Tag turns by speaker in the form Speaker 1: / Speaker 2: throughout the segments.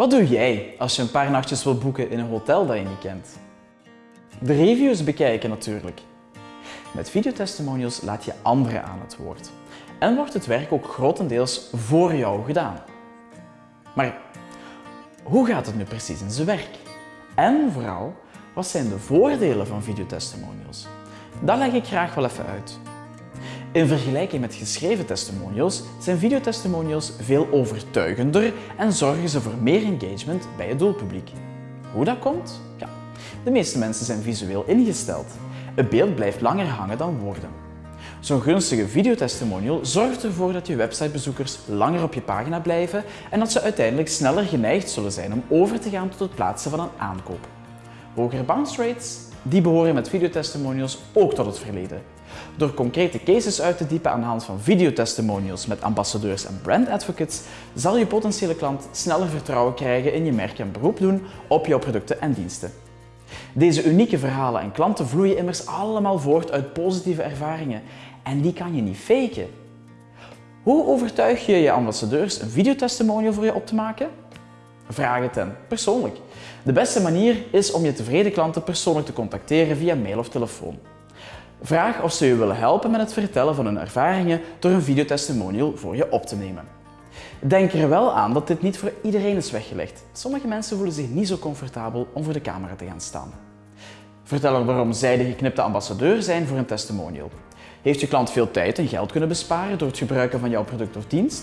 Speaker 1: Wat doe jij als je een paar nachtjes wil boeken in een hotel dat je niet kent? De reviews bekijken natuurlijk. Met videotestimonials laat je anderen aan het woord. En wordt het werk ook grotendeels voor jou gedaan. Maar hoe gaat het nu precies in zijn werk? En vooral, wat zijn de voordelen van videotestimonials? Dat leg ik graag wel even uit. In vergelijking met geschreven testimonials zijn videotestimonials veel overtuigender en zorgen ze voor meer engagement bij het doelpubliek. Hoe dat komt? Ja, de meeste mensen zijn visueel ingesteld. Een beeld blijft langer hangen dan woorden. Zo'n gunstige videotestimonial zorgt ervoor dat je websitebezoekers langer op je pagina blijven en dat ze uiteindelijk sneller geneigd zullen zijn om over te gaan tot het plaatsen van een aankoop. Hogere bounce rates? Die behoren met videotestimonials ook tot het verleden. Door concrete cases uit te diepen aan de hand van videotestimonials met ambassadeurs en brand advocates, zal je potentiële klant sneller vertrouwen krijgen in je merk en beroep doen op jouw producten en diensten. Deze unieke verhalen en klanten vloeien immers allemaal voort uit positieve ervaringen en die kan je niet faken. Hoe overtuig je je ambassadeurs een videotestimonial voor je op te maken? Vraag het hen, persoonlijk. De beste manier is om je tevreden klanten persoonlijk te contacteren via mail of telefoon. Vraag of ze je willen helpen met het vertellen van hun ervaringen door een videotestimonial voor je op te nemen. Denk er wel aan dat dit niet voor iedereen is weggelegd. Sommige mensen voelen zich niet zo comfortabel om voor de camera te gaan staan. Vertel waarom zij de geknipte ambassadeur zijn voor een testimonial. Heeft je klant veel tijd en geld kunnen besparen door het gebruiken van jouw product of dienst?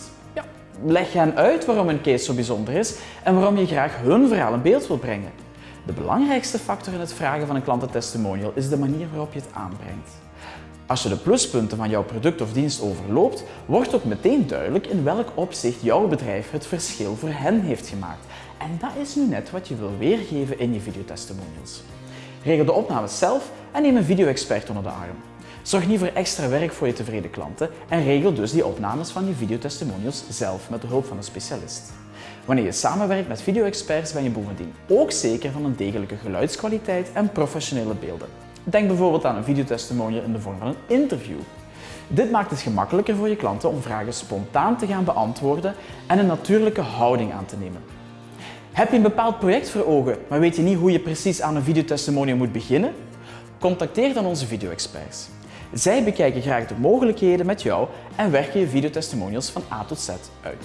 Speaker 1: Leg hen uit waarom een case zo bijzonder is en waarom je graag hun verhaal in beeld wil brengen. De belangrijkste factor in het vragen van een klantentestimonial is de manier waarop je het aanbrengt. Als je de pluspunten van jouw product of dienst overloopt, wordt ook meteen duidelijk in welk opzicht jouw bedrijf het verschil voor hen heeft gemaakt. En dat is nu net wat je wil weergeven in je videotestimonials. Regel de opnames zelf en neem een video-expert onder de arm. Zorg niet voor extra werk voor je tevreden klanten en regel dus die opnames van je videotestimonials zelf met de hulp van een specialist. Wanneer je samenwerkt met video-experts ben je bovendien ook zeker van een degelijke geluidskwaliteit en professionele beelden. Denk bijvoorbeeld aan een videotestimonial in de vorm van een interview. Dit maakt het gemakkelijker voor je klanten om vragen spontaan te gaan beantwoorden en een natuurlijke houding aan te nemen. Heb je een bepaald project voor ogen, maar weet je niet hoe je precies aan een videotestimonial moet beginnen? Contacteer dan onze video-experts. Zij bekijken graag de mogelijkheden met jou en werken je videotestimonials van A tot Z uit.